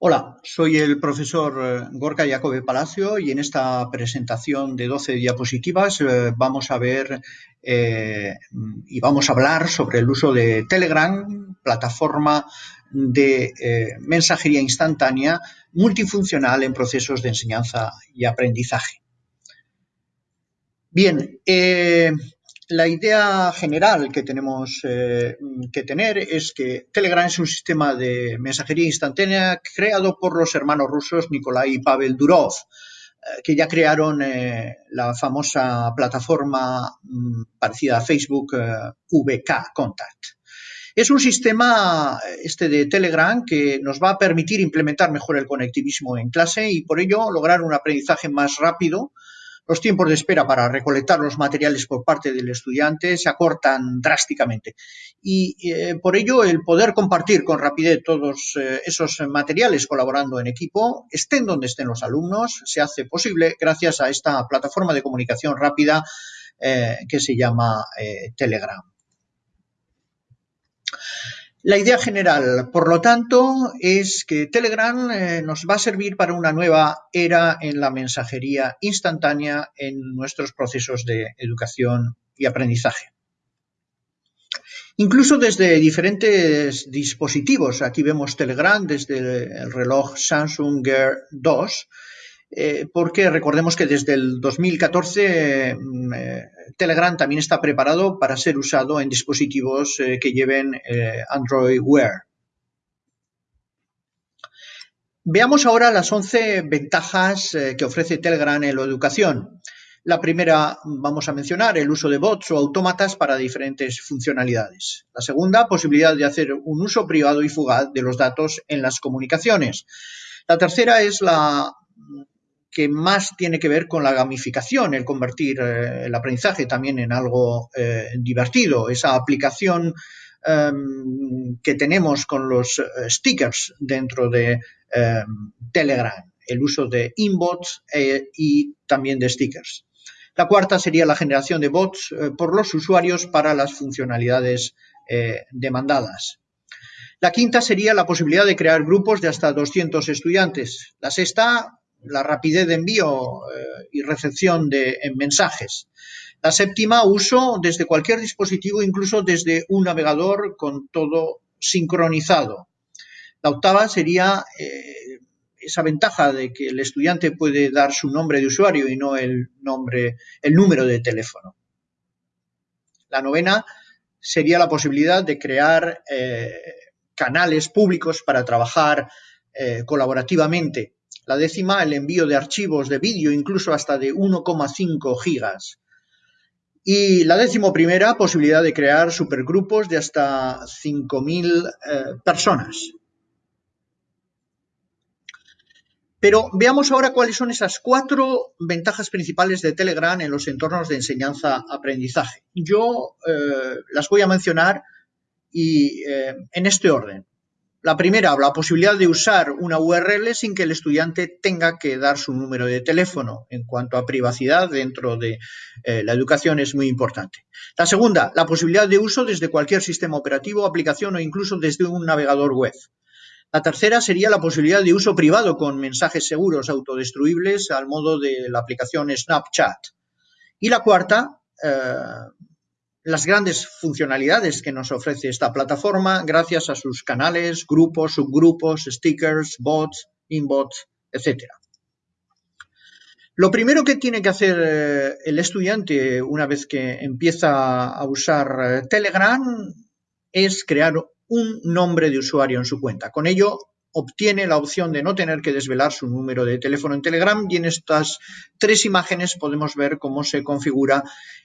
Hola, soy el profesor eh, Gorka Jacobe Palacio y en esta presentación de 12 diapositivas eh, vamos a ver eh, y vamos a hablar sobre el uso de Telegram, plataforma de mensajería instantánea multifuncional en procesos de enseñanza y aprendizaje. Bien, la idea general que tenemos eh, que tener es que Telegram es un sistema de mensajería instantánea creado por los hermanos rusos Nikolai y Pavel Durov, eh, que ya crearon eh, la famosa plataforma mm, parecida a Facebook VK Contact. Es un sistema, este de Telegram, que nos va a permitir implementar mejor el conectivismo en clase y por ello lograr un aprendizaje más rápido, los tiempos de espera para recolectar los materiales por parte del estudiante se acortan drásticamente y eh, por ello el poder compartir con rapidez todos eh, esos materiales colaborando en equipo, estén donde estén los alumnos, se hace posible gracias a esta plataforma de comunicación rápida eh, que se llama Telegram. La idea general, por lo tanto, es que Telegram eh, nos va a servir para una nueva era en la mensajería instantánea en nuestros procesos de educación y aprendizaje. Incluso desde diferentes dispositivos, aquí vemos Telegram desde el reloj Samsung Gear 2, eh, porque recordemos que desde el 2014 mm, eh, Telegram también está preparado para ser usado en dispositivos eh, que lleven Android Wear. Veamos ahora las 11 ventajas que ofrece Telegram en la educación. La primera vamos a mencionar el uso de bots o autómatas para diferentes funcionalidades. La segunda, posibilidad de hacer un uso privado y fugaz de los datos en las comunicaciones. La tercera es la que más tiene que ver con la gamificación, el convertir eh, el aprendizaje también en algo eh, divertido, esa aplicación em, que tenemos con los eh, stickers dentro de em, Telegram, el uso de inbots y también de stickers. La cuarta sería la generación de bots por los usuarios para las funcionalidades demandadas. La quinta sería la posibilidad de crear grupos de hasta 200 estudiantes. La sexta, la rapidez de envío eh, y recepción de mensajes. La séptima, uso desde cualquier dispositivo, incluso desde un navegador con todo sincronizado. La octava sería eh, esa ventaja de que el estudiante puede dar su nombre de usuario y no el nombre, el número de teléfono. La novena sería la posibilidad de crear eh, canales públicos para trabajar colaborativamente la décima, el envío de archivos de vídeo incluso hasta de 1,5 gigas. Y la décimo primera, posibilidad de crear supergrupos de hasta 5.000 eh, personas. Pero veamos ahora cuáles son esas cuatro ventajas principales de Telegram en los entornos de enseñanza-aprendizaje. Yo eh, las voy a mencionar y, eh, en este orden. La primera, la posibilidad de usar una URL sin que el estudiante tenga que dar su número de teléfono. En cuanto a privacidad dentro de eh, la educación es muy importante. La segunda, la posibilidad de uso desde cualquier sistema operativo, aplicación o incluso desde un navegador web. La tercera sería la posibilidad de uso privado con mensajes seguros autodestruibles al modo de la aplicación Snapchat. Y la cuarta, eh, las grandes funcionalidades que nos ofrece esta plataforma gracias a sus canales, grupos, subgrupos, stickers, bots, inbots, etc. Lo primero que tiene que hacer eh, el estudiante una vez que empieza a usar eh, Telegram es crear un nombre de usuario en su cuenta. Con ello obtiene la opción de no tener que desvelar su número de teléfono en Telegram y en estas tres imágenes podemos ver cómo se configura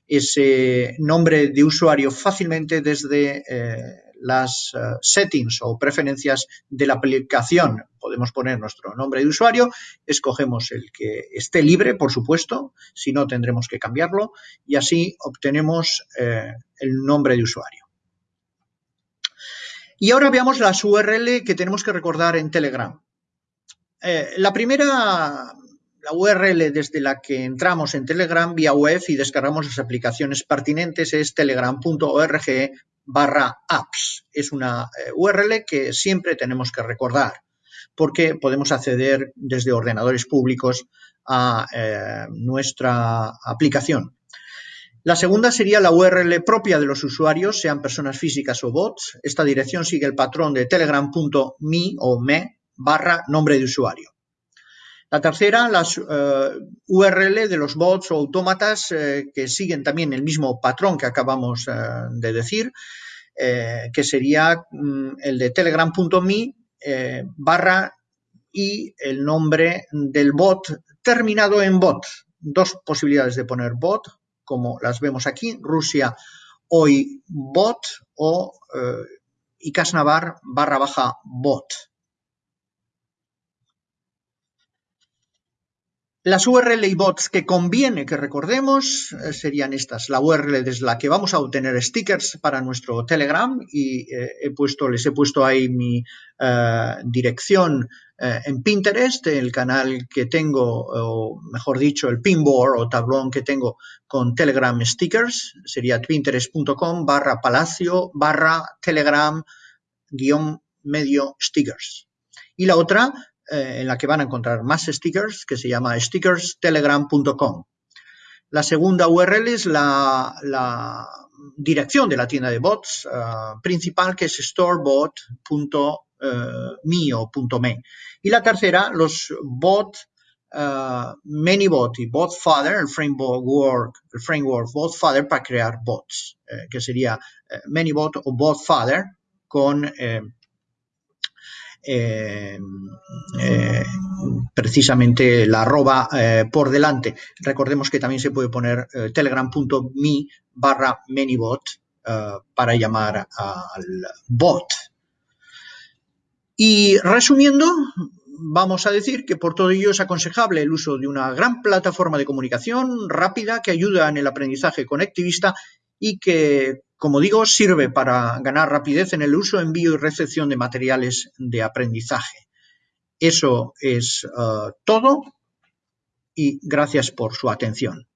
ese nombre de usuario fácilmente desde eh, las eh, settings o preferencias de la aplicación. Podemos poner nuestro nombre de usuario, escogemos el que esté libre, por supuesto, si no tendremos que cambiarlo y así obtenemos eh, el nombre de usuario. Y ahora veamos las URL que tenemos que recordar en Telegram. Eh, la primera, la URL desde la que entramos en Telegram vía web y descargamos las aplicaciones pertinentes es telegram.org barra apps. Es una eh, URL que siempre tenemos que recordar. porque podemos acceder desde ordenadores públicos a eh, nuestra aplicación. La segunda sería la URL propia de los usuarios, sean personas físicas o bots. Esta dirección sigue el patrón de telegram.me o me barra nombre de usuario. La tercera, las eh, URL de los bots o autómatas eh, que siguen también el mismo patrón que acabamos eh, de decir, que sería mm, el de telegram.me barra y el nombre del bot terminado en bot. Dos posibilidades de poner bot, como las vemos aquí, Rusia hoy bot o Icasnavar barra baja bot. Las URL y bots que conviene que recordemos eh, serían estas. La URL desde la que vamos a obtener stickers para nuestro Telegram y eh, he puesto, les he puesto ahí mi eh, dirección en Pinterest, el canal que tengo, o mejor dicho, el pinboard o tablón que tengo con Telegram stickers. Sería pinterest.com barra palacio barra telegram guion medio stickers. Y la otra, eh, en la que van a encontrar más stickers, que se llama stickerstelegram.com. La segunda URL es la, dirección de la tienda de bots eh, principal, que es storebot.me o .me. Y la tercera, los bot, uh, ManyBot y BotFather, el framework, el framework BotFather para crear bots, que sería ManyBot o BotFather con eh, eh, precisamente la arroba eh, por delante. Recordemos que también se puede poner telegram.me barra manybot para llamar al bot. Y resumiendo, vamos a decir que por todo ello es aconsejable el uso de una gran plataforma de comunicación rápida que ayuda en el aprendizaje conectivista y que como digo, sirve para ganar rapidez en el uso, envío y recepción de materiales de aprendizaje. Eso es eh, todo y gracias por su atención.